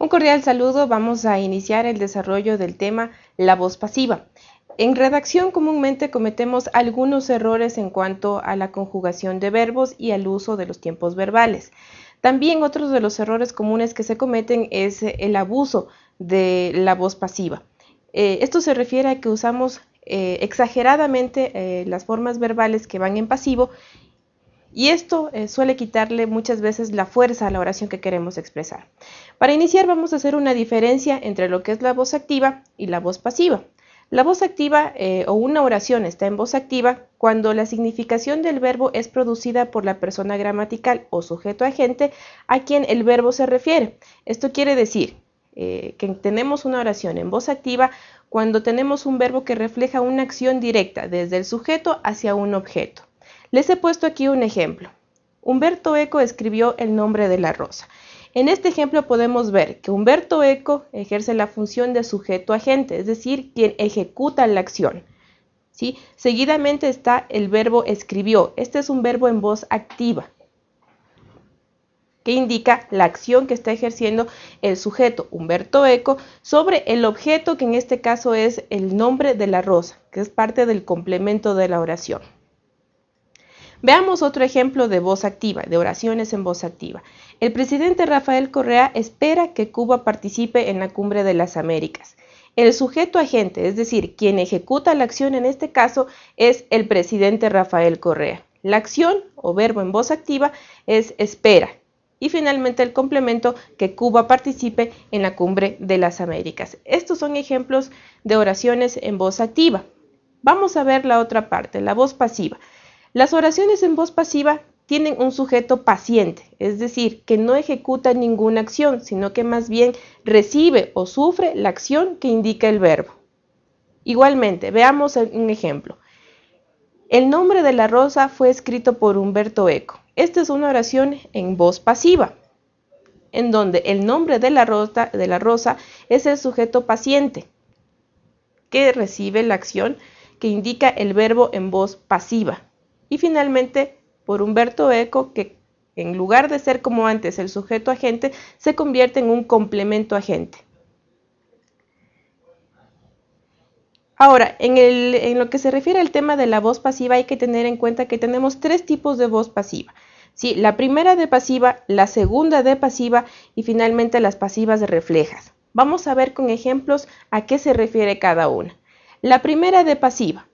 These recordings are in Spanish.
Un cordial saludo, vamos a iniciar el desarrollo del tema la voz pasiva. En redacción comúnmente cometemos algunos errores en cuanto a la conjugación de verbos y al uso de los tiempos verbales. También otros de los errores comunes que se cometen es el abuso de la voz pasiva. Eh, esto se refiere a que usamos eh, exageradamente eh, las formas verbales que van en pasivo y esto eh, suele quitarle muchas veces la fuerza a la oración que queremos expresar. Para iniciar vamos a hacer una diferencia entre lo que es la voz activa y la voz pasiva. La voz activa eh, o una oración está en voz activa cuando la significación del verbo es producida por la persona gramatical o sujeto agente a quien el verbo se refiere. Esto quiere decir eh, que tenemos una oración en voz activa cuando tenemos un verbo que refleja una acción directa desde el sujeto hacia un objeto. Les he puesto aquí un ejemplo. Humberto Eco escribió el nombre de la rosa. En este ejemplo podemos ver que Humberto Eco ejerce la función de sujeto agente, es decir, quien ejecuta la acción. ¿sí? Seguidamente está el verbo escribió. Este es un verbo en voz activa que indica la acción que está ejerciendo el sujeto Humberto Eco sobre el objeto que en este caso es el nombre de la rosa, que es parte del complemento de la oración. Veamos otro ejemplo de voz activa, de oraciones en voz activa. El presidente Rafael Correa espera que Cuba participe en la Cumbre de las Américas. El sujeto agente, es decir, quien ejecuta la acción en este caso, es el presidente Rafael Correa. La acción o verbo en voz activa es espera. Y finalmente el complemento que Cuba participe en la Cumbre de las Américas. Estos son ejemplos de oraciones en voz activa. Vamos a ver la otra parte, la voz pasiva. Las oraciones en voz pasiva tienen un sujeto paciente, es decir, que no ejecuta ninguna acción, sino que más bien recibe o sufre la acción que indica el verbo. Igualmente, veamos un ejemplo. El nombre de la rosa fue escrito por Humberto Eco. Esta es una oración en voz pasiva, en donde el nombre de la, rosa, es el sujeto paciente, que recibe la acción que indica el verbo en voz pasiva. Y finalmente, por Humberto Eco, que en lugar de ser como antes el sujeto agente, se convierte en un complemento agente. Ahora, en, lo que se refiere al tema de la voz pasiva, hay que tener en cuenta que tenemos tres tipos de voz pasiva. ¿sí? La primera de pasiva, la segunda de pasiva y finalmente las pasivas reflejas. Vamos a ver con ejemplos a qué se refiere cada una. La primera de pasiva.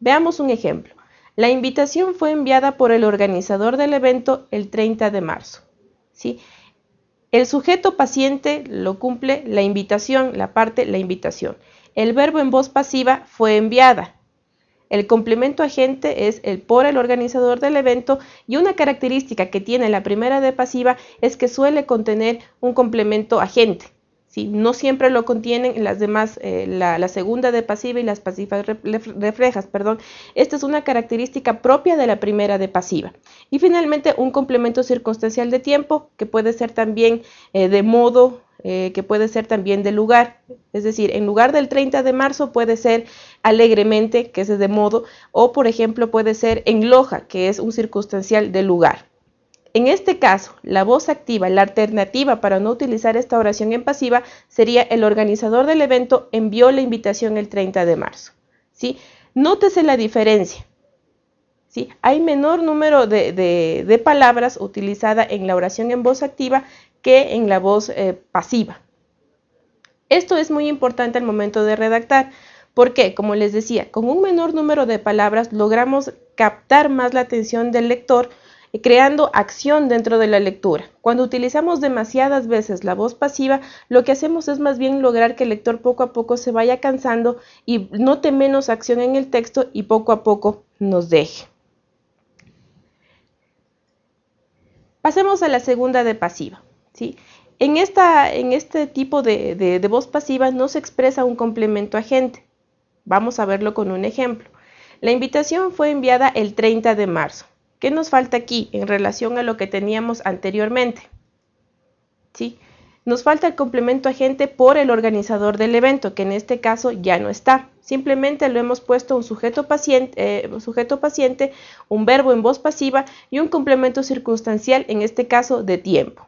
Veamos un ejemplo. La invitación fue enviada por el organizador del evento el 30 de marzo. ¿sí? El sujeto paciente lo cumple la invitación, la parte la invitación. El verbo en voz pasiva fue enviada. El complemento agente es el por el organizador del evento y una característica que tiene la primera de pasiva es que suele contener un complemento agente. No siempre lo contienen las demás, eh, la, segunda de pasiva y las pasivas reflejas, perdón. Esta es una característica propia de la primera de pasiva. Y finalmente un complemento circunstancial de tiempo que puede ser también eh, de modo, eh, que puede ser también de lugar. Es decir, en lugar del 30 de marzo puede ser alegremente, que es de modo, o por ejemplo puede ser en loja, que es un circunstancial de lugar. En este caso, la voz activa, la alternativa para no utilizar esta oración en pasiva, sería el organizador del evento envió la invitación el 30 de marzo. ¿sí? Nótese la diferencia. ¿sí? Hay menor número de, palabras utilizada en la oración en voz activa que en la voz eh, pasiva. Esto es muy importante al momento de redactar. porque, Como les decía, con un menor número de palabras logramos captar más la atención del lector creando acción dentro de la lectura. Cuando utilizamos demasiadas veces la voz pasiva, lo que hacemos es más bien lograr que el lector poco a poco se vaya cansando y note menos acción en el texto y poco a poco nos deje. Pasemos a la segunda de pasiva. ¿sí? En, esta, en este tipo de, de voz pasiva no se expresa un complemento agente. Vamos a verlo con un ejemplo. La invitación fue enviada el 30 de marzo. ¿Qué nos falta aquí en relación a lo que teníamos anteriormente? ¿Sí? Nos falta el complemento agente por el organizador del evento, que en este caso ya no está. Simplemente lo hemos puesto un sujeto paciente, eh, sujeto paciente, un verbo en voz pasiva y un complemento circunstancial, en este caso de tiempo.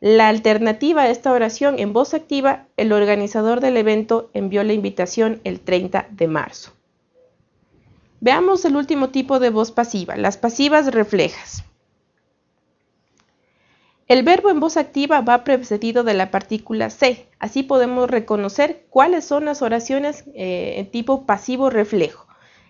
la alternativa a esta oración en voz activa, el organizador del evento envió la invitación el 30 de marzo. Veamos el último tipo de voz pasiva, las pasivas reflejas. El verbo en voz activa va precedido de la partícula C. Así podemos reconocer cuáles son las oraciones eh, en tipo pasivo reflejo.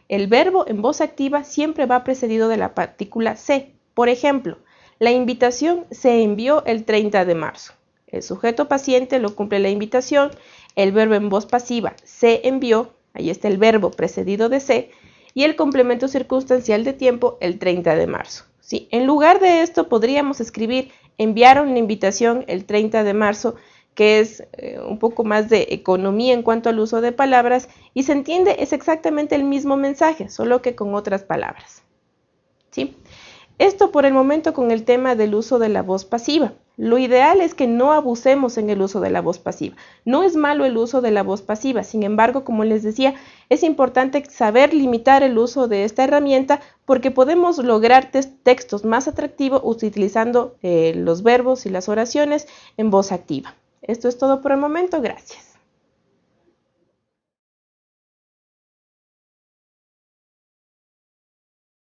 El verbo en voz activa siempre va precedido de la partícula C. Por ejemplo, la invitación se envió el 30 de marzo. El sujeto paciente lo cumple la invitación. El verbo en voz pasiva se envió, ahí está el verbo precedido de se, y el complemento circunstancial de tiempo el 30 de marzo. ¿sí? En lugar de esto podríamos escribir enviaron la invitación el 30 de marzo, que es eh, un poco más de economía en cuanto al uso de palabras, y se entiende es exactamente el mismo mensaje, solo que con otras palabras. ¿sí? Esto por el momento con el tema del uso de la voz pasiva. Lo ideal es que no abusemos en el uso de la voz pasiva. No es malo el uso de la voz pasiva, sin embargo, como les decía, es importante saber limitar el uso de esta herramienta porque podemos lograr textos más atractivos utilizando eh, los verbos y las oraciones en voz activa. Esto es todo por el momento, gracias.